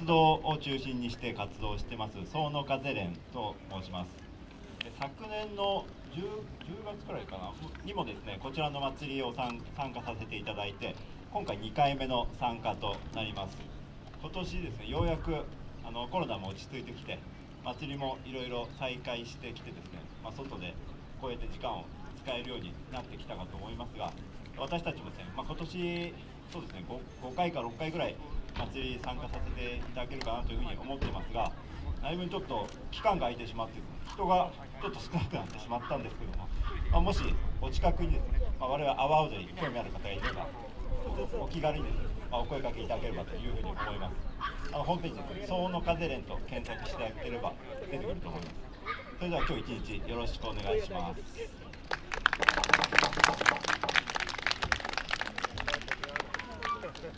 たち松戸を中心にして活動してます総の風連と申します。昨年の 10, 10月くらいかなにもですねこちらの祭りを参参加させていただいて今回2回目の参加となります。今年ですねようやくあのコロナも落ち着いてきて祭りもいろいろ再開してきてですね、まあ、外でこうやって時間を使えるようになってきたかと思いますが私たちもですね、まあ、今年そうですね 5, 5回か6回ぐらい祭り参加させていただけるかなというふうに思ってますがだいぶちょっと期間が空いてしまって人がちょっと少なくなってしまったんですけども、まあ、もしお近くにですね、まあ、我々阿波踊りに興味ある方がいればお気軽にですね、まあ、お声かけいただければというふうに思います。あのホームページですね「総の風連」と検索していただければ出てくると思います。それでは今日一日よろしくお願いします。Yeah,